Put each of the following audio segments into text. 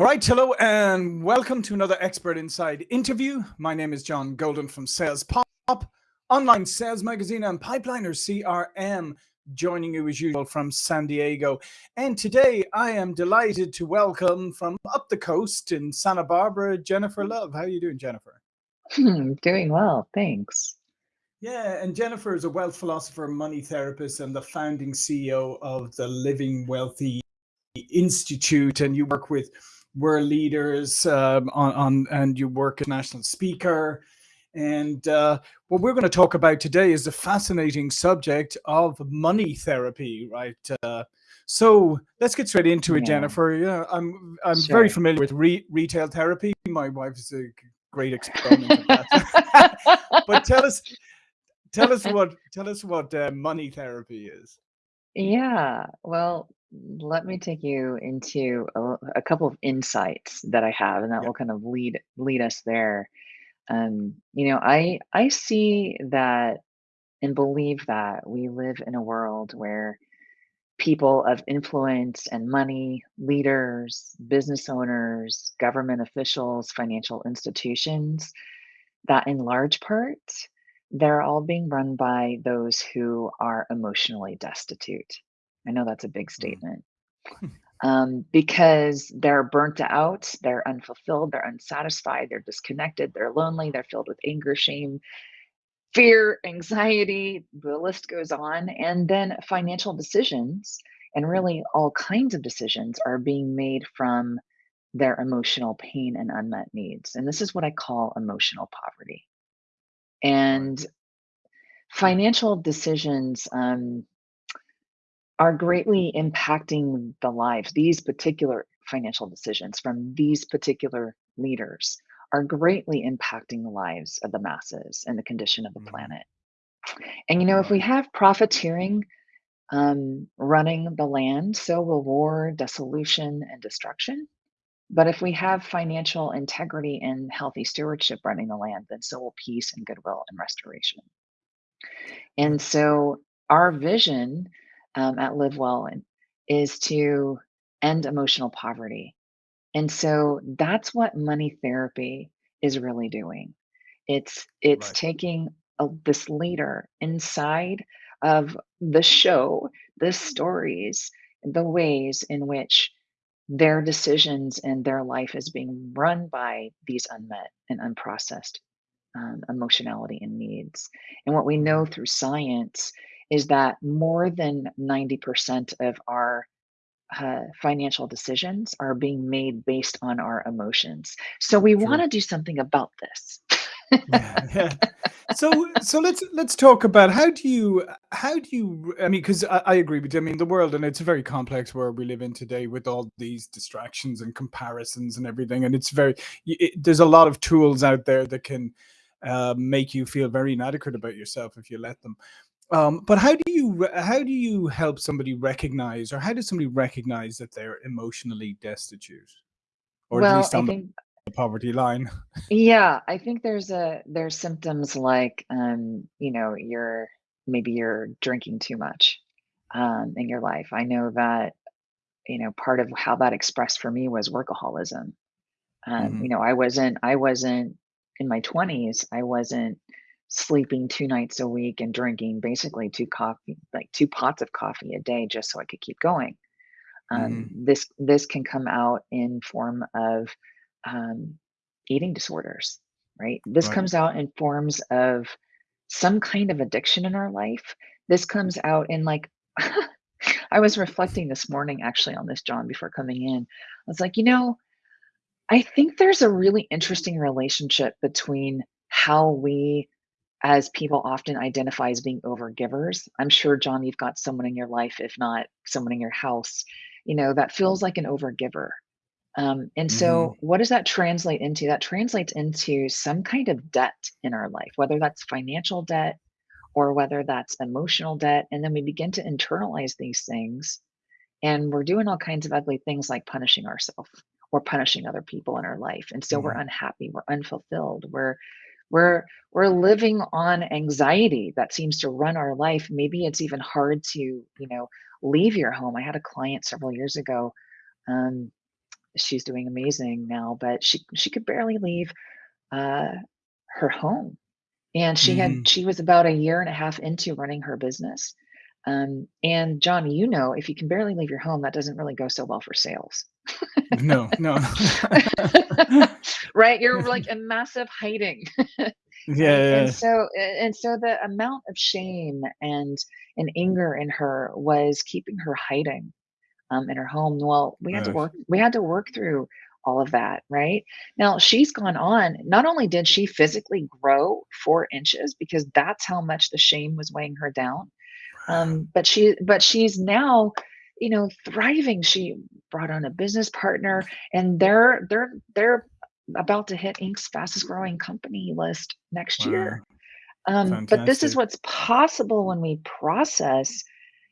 All right, hello and welcome to another Expert Insights interview. My name is John Golden from Sales Pop, online sales magazine and Pipeliner CRM, joining you as usual from San Diego. And today I am delighted to welcome from up the coast in Santa Barbara, Jennifer Love. How are you doing, Jennifer? Hmm, doing well, thanks. Yeah, and Jennifer is a wealth philosopher, money therapist, and the founding CEO of the Living Wealthy Institute. And you work with world leaders um, on, on, and you work as national speaker. And uh, what we're going to talk about today is the fascinating subject of money therapy, right? Uh, so let's get straight into it, yeah. Jennifer. Yeah, I'm I'm sure. very familiar with re retail therapy. My wife is a great exponent of that. but tell us, tell us what tell us what uh, money therapy is. Yeah, well, let me take you into a, a couple of insights that I have, and that will kind of lead lead us there. Um, you know, I I see that and believe that we live in a world where people of influence and money, leaders, business owners, government officials, financial institutions, that in large part, they're all being run by those who are emotionally destitute. I know that's a big mm. statement. Um, because they're burnt out, they're unfulfilled, they're unsatisfied, they're disconnected, they're lonely, they're filled with anger, shame, fear, anxiety, the list goes on. And then financial decisions and really all kinds of decisions are being made from their emotional pain and unmet needs. And this is what I call emotional poverty. And financial decisions, um, are greatly impacting the lives. These particular financial decisions from these particular leaders are greatly impacting the lives of the masses and the condition of the mm-hmm. planet. And you know, if we have profiteering um, running the land, so will war, dissolution, and destruction. But if we have financial integrity and healthy stewardship running the land, then so will peace and goodwill and restoration. And so our vision um, at Live Well and is to end emotional poverty. And so that's what money therapy is really doing. It's it's right. taking a, this leader inside of the show, the stories, the ways in which their decisions and their life is being run by these unmet and unprocessed um, emotionality and needs. And what we know mm-hmm. through science is that more than 90% of our uh, financial decisions are being made based on our emotions. So we want to do something about this. yeah, yeah. So so let's let's talk about how do you how do you I mean because I, I, agree with you I mean the world and it's a very complex world we live in today with all these distractions and comparisons and everything and it's very it, there's a lot of tools out there that can uh, make you feel very inadequate about yourself if you let them um, but how do you how do you help somebody recognize, or how does somebody recognize that they're emotionally destitute, or at least on the poverty line? yeah, I think there's a there's symptoms like um, you know, you're maybe you're drinking too much um in your life. I know that, you know, part of how that expressed for me was workaholism. Um, hmm you know, I wasn't I wasn't in my 20s, I wasn't sleeping two nights a week and drinking basically two coffee like two pots of coffee a day just so I could keep going. Um, hmm this this can come out in form of um, eating disorders, right? This Right. comes out in forms of some kind of addiction in our life. This comes out in like I was reflecting this morning actually on this, John, before coming in. I was like, you know, I think there's a really interesting relationship between how we as people often identify as being overgivers. I'm sure, John, you've got someone in your life, if not someone in your house, you know, that feels like an overgiver. Um, and so, what does that translate into? That translates into some kind of debt in our life, whether that's financial debt or whether that's emotional debt. And then we begin to internalize these things, and we're doing all kinds of ugly things like punishing ourselves or punishing other people in our life. And so, we're hmm unhappy, we're unfulfilled, we're we're we're living on anxiety that seems to run our life. Maybe it's even hard to, you know, leave your home. I had a client several years ago. Um, she's doing amazing now, but she she could barely leave uh, her home. And she had Mhm. she was about a year and a half into running her business. Um, and John, you know, if you can barely leave your home, that doesn't really go so well for sales. No, no. right? You're like in massive hiding. and and Yeah, so and so the amount of shame and and anger in her was keeping her hiding um, in her home. Well, we had to uh, work we had to work through all of that, right? Now she's gone on. Not only did she physically grow four inches because that's how much the shame was weighing her down, um, but she but she's now, you know, thriving. She brought on a business partner, and they're they're they're about to hit Inc.'s fastest growing company list next year. Um, but this is what's possible when we process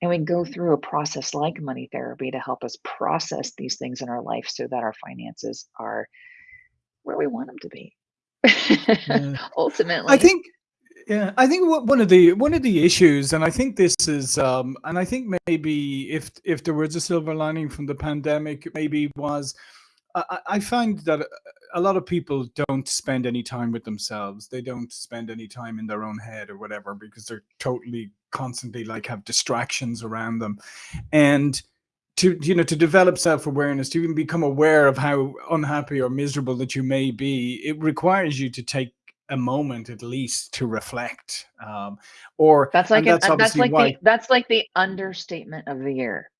and we go through a process like money therapy to help us process these things in our life so that our finances are where we want them to be. Yeah. I think yeah, I think one of the one of the issues, and I think this is, um, and I think maybe if if there was a silver lining from the pandemic, maybe was I, I find that a a lot of people don't spend any time with themselves. They don't spend any time in their own head or whatever because they're totally constantly like have distractions around them. And to you know to develop self-awareness to even become aware of how unhappy or miserable that you may be it requires you to take a moment at least to reflect um, or That's like and an that's uh, like why the that's like the understatement of the year.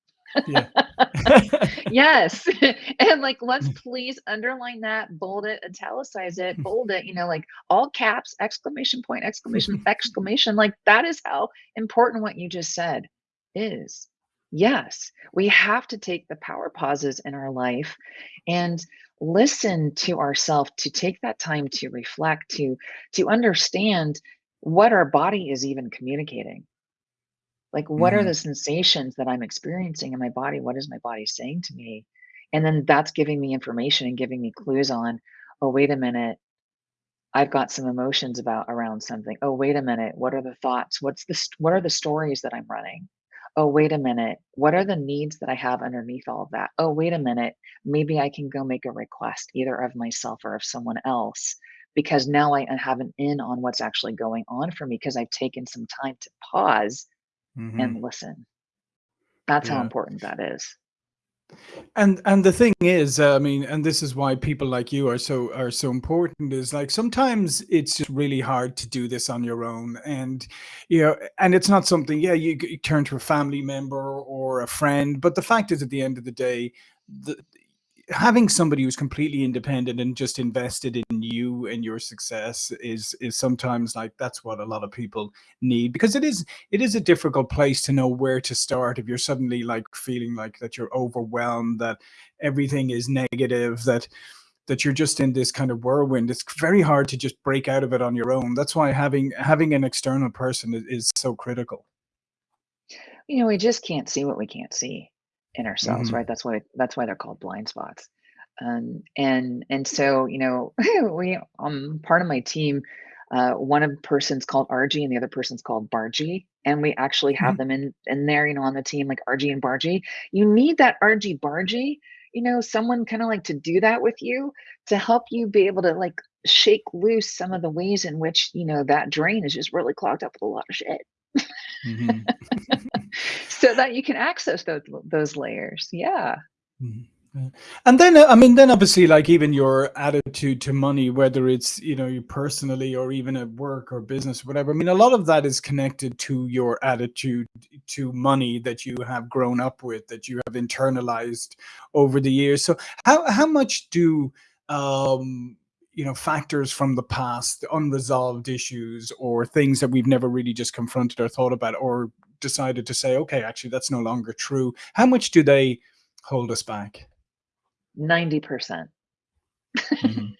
yeah Yes. And like let's please underline that, bold it, italicize it, bold it, you know, like all caps, exclamation point, exclamation, exclamation. Like that is how important what you just said is. Yes, we have to take the power pauses in our life and listen to ourselves to take that time to reflect, to to understand what our body is even communicating like, what are hmm the sensations that I'm experiencing in my body? What is my body saying to me? And then that's giving me information and giving me clues on, oh, wait a minute, I've got some emotions about around something. Oh, wait a minute, what are the thoughts? What's the what are the stories that I'm running? Oh, wait a minute, what are the needs that I have underneath all of that? Oh, wait a minute, maybe I can go make a request either of myself or of someone else because now I have an in on what's actually going on for me because I've taken some time to pause hmm and listen. That's how important that is. And and the thing is uh, i mean and this is why people like you are so are so important is like sometimes it's just really hard to do this on your own and you know and it's not something yeah you, you turn to a family member or a friend but the fact is at the end of the day the, having somebody who's completely independent and just invested in you and your success is is sometimes like that's what a lot of people need because it is it is a difficult place to know where to start if you're suddenly like feeling like that you're overwhelmed that everything is negative that that you're just in this kind of whirlwind. It's very hard to just break out of it on your own. That's why having having an external person is, is so critical. You know, we just can't see what we can't see in ourselves, hmm right? That's why that's why they're called blind spots. Um, and and so, you know, we um part of my team, uh, one person's called RG and the other person's called Bargy. And we actually have them in in there, you know, on the team, like RG and Bargy. You need that RG Bargy, you know, someone kind of like to do that with you to help you be able to like shake loose some of the ways in which, you know, that drain is just really clogged up with a lot of shit. Hmm So that you can access those those layers. Yeah. Mhm. And then, uh, I mean, then obviously, like even your attitude to money, whether it's, you know, you personally or even at work or business, or whatever. I mean, a lot of that is connected to your attitude to money that you have grown up with, that you have internalized over the years. So how how much do um you know factors from the past unresolved issues or things that we've never really just confronted or thought about or decided to say okay actually that's no longer true how much do they hold us back 90%. Mhm.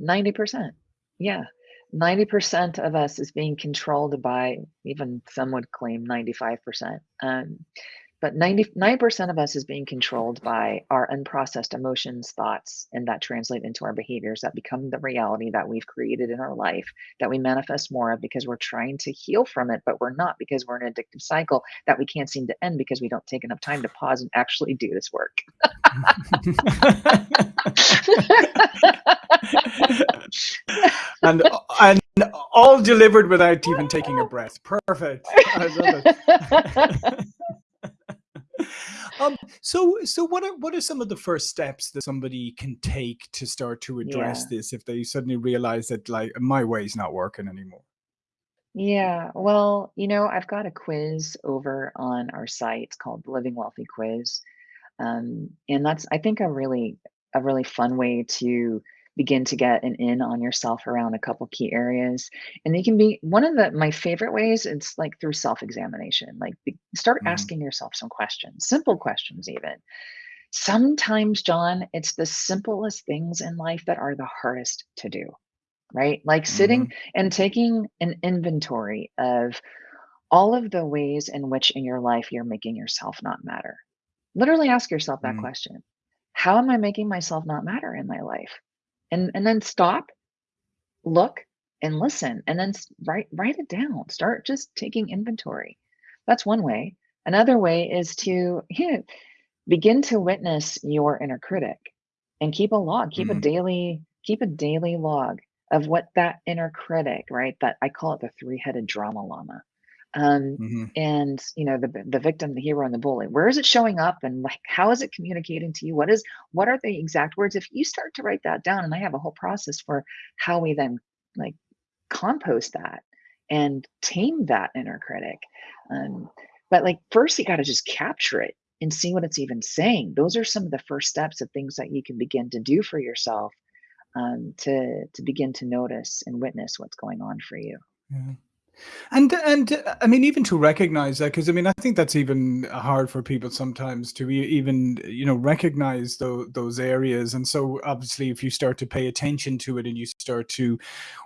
90%. Yeah. 90% of us is being controlled by even some would claim 95%. Um, but 99% of us is being controlled by our unprocessed emotions, thoughts, and that translate into our behaviors that become the reality that we've created in our life that we manifest more of because we're trying to heal from it, but we're not because we're in an addictive cycle that we can't seem to end because we don't take enough time to pause and actually do this work. and and all delivered without even taking a breath. Perfect. I love it. um, so so what are what are some of the first steps that somebody can take to start to address Yeah. this if they suddenly realize that like my way is not working anymore? Yeah. Well, you know, I've got a quiz over on our site. It's called the Living Wealthy Quiz. Um, and that's, I think, a really, a really fun way to begin to get an in on yourself around a couple key areas. And they can be one of the my favorite ways. It's like through self-examination. Like be, start Mhm, asking yourself some questions, simple questions even. Sometimes, John, it's the simplest things in life that are the hardest to do right? Like sitting mhm, and taking an inventory of all of the ways in which in your life you're making yourself not matter. Literally ask yourself that mhm, question. How am I making myself not matter in my life? And and then stop, look, and listen, and then write write it down. Start just taking inventory. That's one way. Another way is to begin to witness your inner critic and keep a log keep a mhm, daily keep a daily log of what that inner critic right that i call it the three-headed drama llama um mhm, and you know the the victim the hero and the bully where is it showing up and like how is it communicating to you what is what are the exact words if you start to write that down and i have a whole process for how we then like compost that and tame that inner critic. Um, but like first you got to just capture it and see what it's even saying. Those are some of the first steps of things that you can begin to do for yourself um, to to begin to notice and witness what's going on for you. yeah. And and I mean, even to recognize that, because I mean, I think that's even hard for people sometimes to even you know recognize those those areas. And so, obviously, if you start to pay attention to it and you start to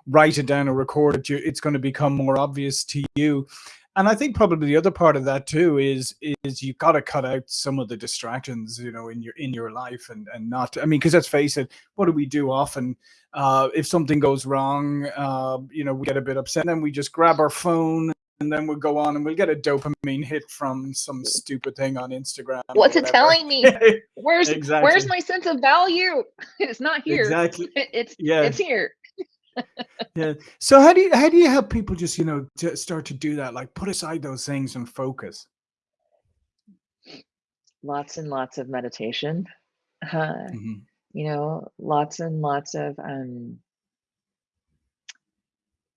write it down or record it, it's going to become more obvious to you. And I think probably the other part of that too is is you've got to cut out some of the distractions, you know, in your in your life and and not. I mean, because let's face it, what do we do often? Uh, if something goes wrong, uh, you know, we get a bit upset, and then we just grab our phone and then we'll go on and we'll get a dopamine hit from some stupid thing on Instagram What's it telling me? Where's where's my sense of value? It's not here. Exactly. It's Yeah. it's here. Yeah. So how do you how do you help people just, you know, to start to do that? Like put aside those things and focus. Lots and lots of meditation. Uh, Mhm. you know, lots and lots of um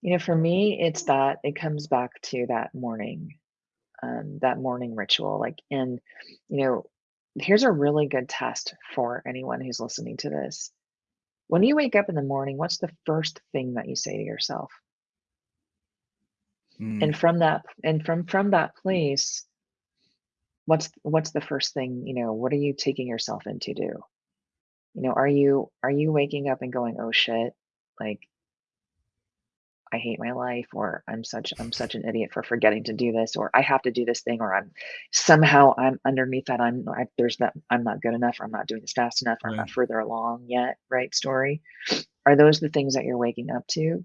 You know, for me, it's that it comes back to that morning, um, that morning ritual. Like, and, you know, here's a really good test for anyone who's listening to this. When you wake up in the morning, what's the first thing that you say to yourself? Mm, And from that, and from from that place, what's what's the first thing, you know, what are you taking yourself into do? You know, are you are you waking up and going, oh shit, like I hate my life or I'm such I'm such an idiot for forgetting to do this or I have to do this thing or I'm somehow I'm underneath that I'm I, there's that I'm not good enough or I'm not doing this fast enough or I'm not further along yet, right? Story. Are those the things that you're waking up to?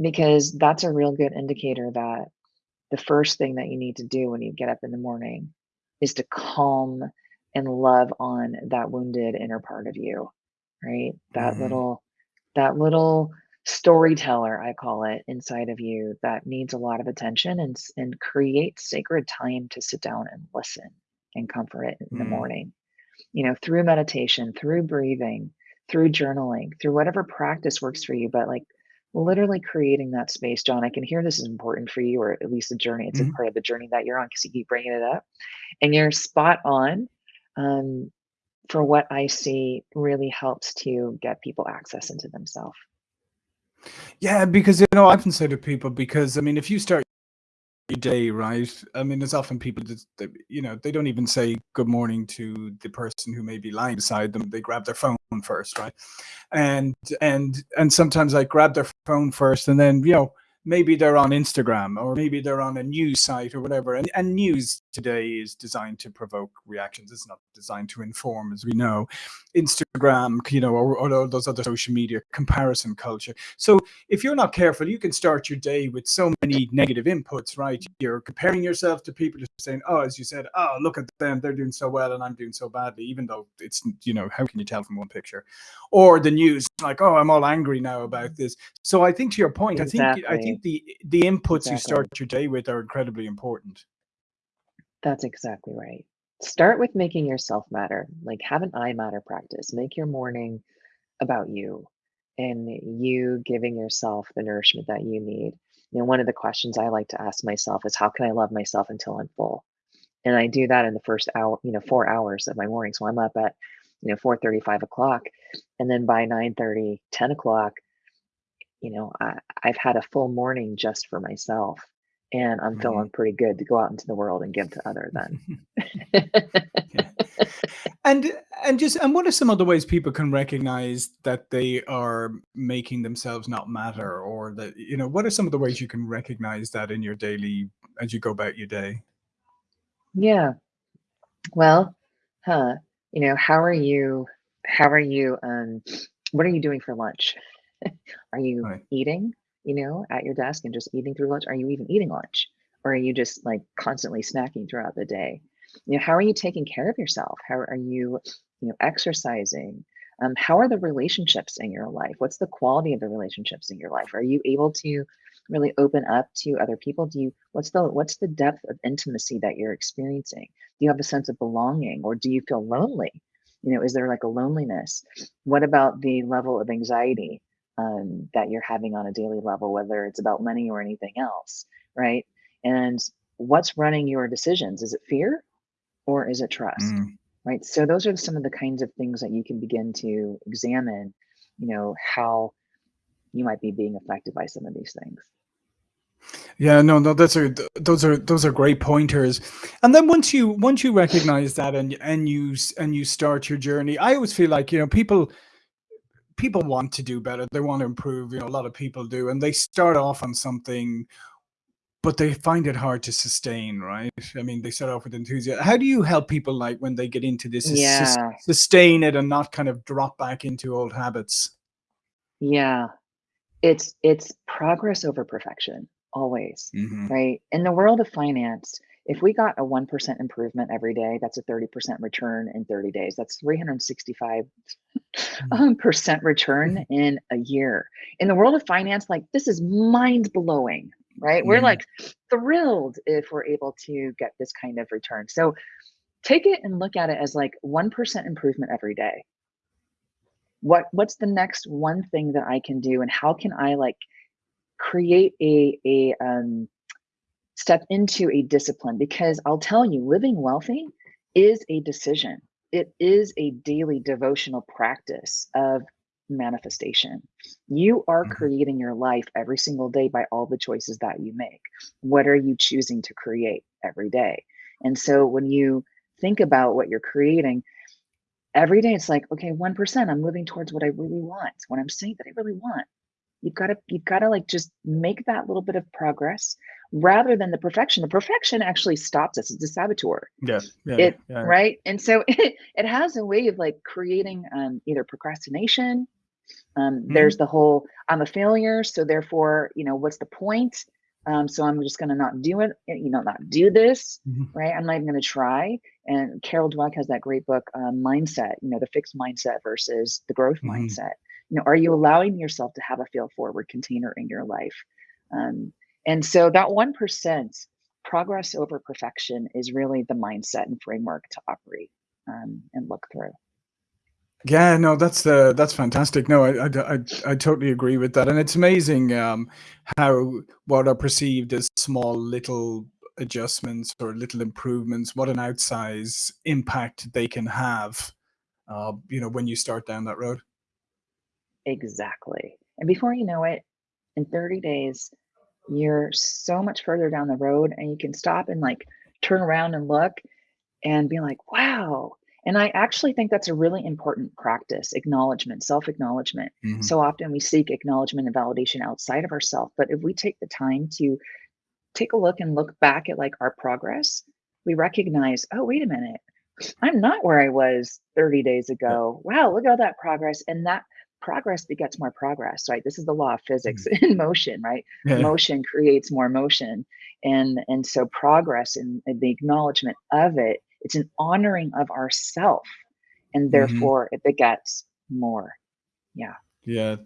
Because that's a real good indicator that the first thing that you need to do when you get up in the morning is to calm and love on that wounded inner part of you, right? That Mhm. little that little storyteller, I call it, inside of you that needs a lot of attention and and create sacred time to sit down and listen and comfort it in the Mm, morning. You know, through meditation, through breathing, through journaling, through whatever practice works for you, but like literally creating that space. John, I can hear this is important for you, or at least the journey. It's a mhm. part of the journey that you're on because you keep bringing it up, and you're spot on. Um, for what I see, really helps to get people access into themselves. Yeah, because you know, I often say to people, because I mean, if you start your day right, I mean, there's often people that, that you know they don't even say good morning to the person who may be lying beside them. They grab their phone first, right? And and and sometimes I grab their phone first, and then you know maybe they're on Instagram or maybe they're on a news site or whatever. And, and news today is designed to provoke reactions. It's not designed to inform, as we know. Instagram, you know, or, or those other social media comparison culture. So if you're not careful, you can start your day with so many negative inputs, right? You're comparing yourself to people just saying, oh, as you said, oh, look at them, they're doing so well and I'm doing so badly, even though it's, you know, how can you tell from one picture? Or the news, like, oh, I'm all angry now about this. So I think to your point, exactly. I think I think the the inputs exactly. you start your day with are incredibly important. That's exactly right. Start with making yourself matter. Like have an I matter practice. Make your morning about you and you giving yourself the nourishment that you need. You know, one of the questions I like to ask myself is how can I love myself until I'm full? And I do that in the first hour, you know, four hours of my morning. So I'm up at, you know, 4 35 o'clock. And then by 9 30, 10 o'clock, you know, I, I've had a full morning just for myself and I'm feeling pretty good to go out into the world and give to other then. and and just and what are some other ways people can recognize that they are making themselves not matter or that you know what are some of the ways you can recognize that in your daily as you go about your day? Yeah. Well, huh, you know, how are you how are you um what are you doing for lunch? Are you Right. eating, you know, at your desk and just eating through lunch? Are you even eating lunch? Or are you just like constantly snacking throughout the day? You know, how are you taking care of yourself? How are you, you know, exercising? Um, how are the relationships in your life? What's the quality of the relationships in your life? Are you able to really open up to other people? Do you what's the what's the depth of intimacy that you're experiencing? Do you have a sense of belonging or do you feel lonely? You know, is there like a loneliness? What about the level of anxiety? Um, that you're having on a daily level, whether it's about money or anything else, right? And what's running your decisions? Is it fear or is it trust? Mm. Right. So those are some of the kinds of things that you can begin to examine, you know, how you might be being affected by some of these things. Yeah, no, no, those are those are those are great pointers. And then once you once you recognize that and and you and you start your journey, I always feel like you know people people want to do better. They want to improve. You know, a lot of people do, and they start off on something, but they find it hard to sustain. Right? I mean, they start off with enthusiasm. How do you help people like when they get into this, Yeah. sustain it and not kind of drop back into old habits? Yeah. It's it's progress over perfection, always, hmm right? In the world of finance, if we got a 1% improvement every day, that's a 30% return in 30 days. That's 365 um, percent return in a year. In the world of finance, like this is mind blowing, right? We're like thrilled if we're able to get this kind of return. So take it and look at it as like 1% improvement every day. What what's the next one thing that I can do and how can I like create a a um step into a discipline because I'll tell you living wealthy is a decision. It is a daily devotional practice of manifestation. You are hmm creating your life every single day by all the choices that you make. What are you choosing to create every day? And so when you think about what you're creating, every day it's like, okay, 1%, I'm moving towards what I really want, what I'm saying that I really want. You've got to you've got to like just make that little bit of progress rather than the perfection. The perfection actually stops us. It's a saboteur. Yeah, yeah, It yeah. right? And so it, it has a way of like creating um, either procrastination. Um, there's hmm the whole I'm a failure, so therefore, you know, what's the point? Um, so I'm just gonna not do it, eh, you know, not do this, hmm right? I'm not even gonna try. And Carol Dweck has that great book, um, Mindset, you know, the fixed mindset versus the growth hmm mindset. You know, are you allowing yourself to have a feel forward container in your life? Um, and so that 1% progress over perfection is really the mindset and framework to operate um, and look through. Yeah, no, that's uh, that's fantastic. No, I, I, I, I totally agree with that, and it's amazing um, how what are perceived as small little adjustments or little improvements, what an outsize impact they can have. Uh, you know, when you start down that road. Exactly. And before you know it, in 30 days, you're so much further down the road and you can stop and like turn around and look and be like, wow. And I actually think that's a really important practice, acknowledgement, self-acknowledgement. Mhm. So often we seek acknowledgement and validation outside of ourselves, but if we take the time to take a look and look back at like our progress, we recognize, oh, wait a minute, I'm not where I was 30 days ago. Wow, look at all that progress. And that progress begets more progress, right? This is the law of physics in motion, right? Yeah. Motion creates more motion. And and so progress and, the acknowledgement of it, it's an honoring of ourself. And Mhm. therefore it begets more. Yeah. Yeah.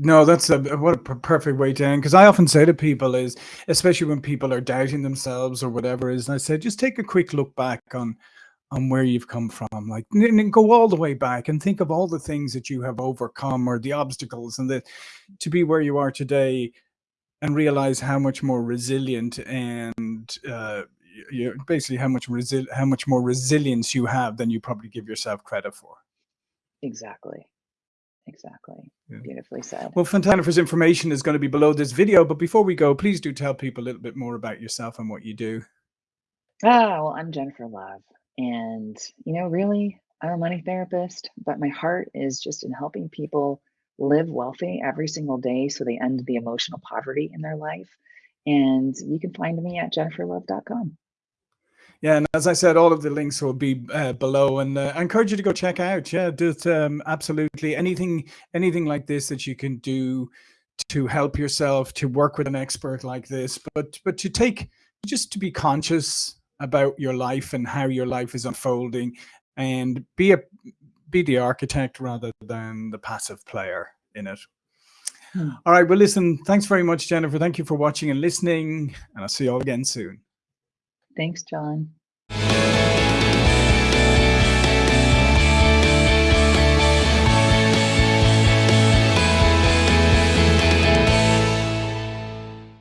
No, that's a what a perfect way to end. Because I often say to people is, especially when people are doubting themselves or whatever, is I say just take a quick look back on on where you've come from, like go all the way back and think of all the things that you have overcome or the obstacles, and that to be where you are today, and realize how much more resilient and uh, you basically how much resi- how much more resilience you have than you probably give yourself credit for. Exactly. Exactly. Yeah. Beautifully said. Well, Fontanifer's information is going to be below this video, but before we go, please do tell people a little bit more about yourself and what you do. Ah, well, I'm Jennifer Love. And, you know, really, I'm a money therapist, but my heart is just in helping people live wealthy every single day so they end the emotional poverty in their life. And you can find me at jenniferlove.com. Yeah, and as I said, all of the links will be uh, below, and uh, I encourage you to go check out. Yeah, just um, absolutely anything, anything like this that you can do to help yourself to work with an expert like this, but but to take just to be conscious about your life and how your life is unfolding, and be a be the architect rather than the passive player in it. Hmm. All right. Well, listen. Thanks very much, Jennifer. Thank you for watching and listening, and I'll see you all again soon. Thanks, John.